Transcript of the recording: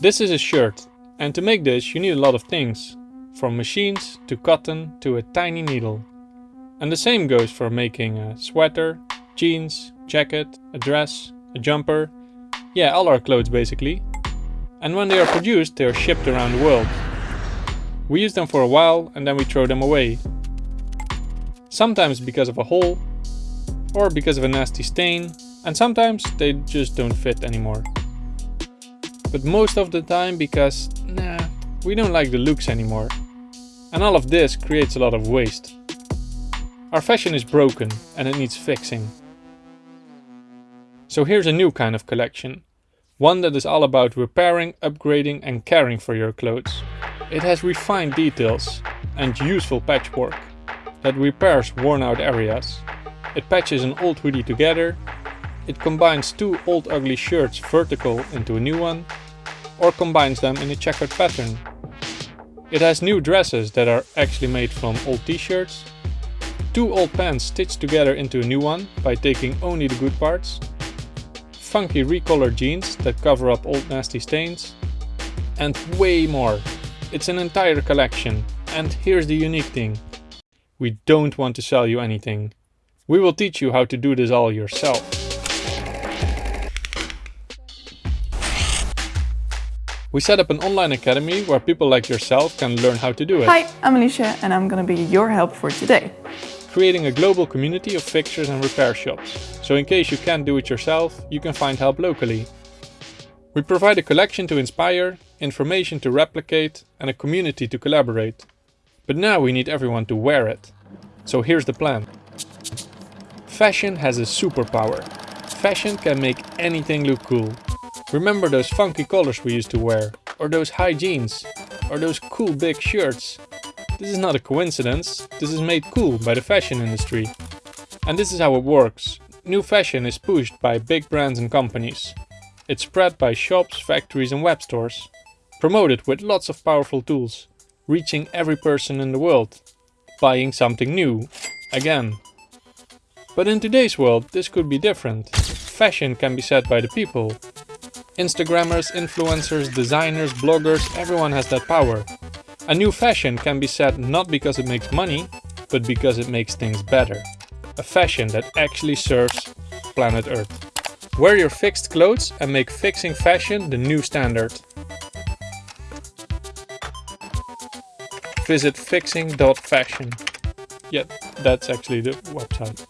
This is a shirt and to make this you need a lot of things. From machines to cotton to a tiny needle. And the same goes for making a sweater, jeans, jacket, a dress, a jumper. Yeah, all our clothes basically. And when they are produced they are shipped around the world. We use them for a while and then we throw them away. Sometimes because of a hole, or because of a nasty stain, and sometimes they just don't fit anymore. But most of the time because, nah, we don't like the looks anymore. And all of this creates a lot of waste. Our fashion is broken and it needs fixing. So here's a new kind of collection. One that is all about repairing, upgrading and caring for your clothes. It has refined details and useful patchwork that repairs worn out areas. It patches an old hoodie together. It combines two old ugly shirts vertical into a new one. Or combines them in a checkered pattern. It has new dresses that are actually made from old t-shirts. Two old pants stitched together into a new one by taking only the good parts. Funky recolored jeans that cover up old nasty stains. And way more. It's an entire collection. And here's the unique thing. We don't want to sell you anything. We will teach you how to do this all yourself. We set up an online academy where people like yourself can learn how to do it. Hi, I'm Alicia and I'm gonna be your help for today. Creating a global community of fixtures and repair shops. So in case you can't do it yourself, you can find help locally. We provide a collection to inspire, information to replicate and a community to collaborate. But now we need everyone to wear it. So here's the plan. Fashion has a superpower. Fashion can make anything look cool. Remember those funky colors we used to wear? Or those high jeans? Or those cool big shirts? This is not a coincidence, this is made cool by the fashion industry. And this is how it works. New fashion is pushed by big brands and companies. It's spread by shops, factories and web stores. Promoted with lots of powerful tools, reaching every person in the world. Buying something new, again. But in today's world this could be different. Fashion can be set by the people. Instagrammers, influencers, designers, bloggers, everyone has that power. A new fashion can be set not because it makes money, but because it makes things better. A fashion that actually serves planet Earth. Wear your fixed clothes and make fixing fashion the new standard. Visit fixing.fashion. Yeah, that's actually the website.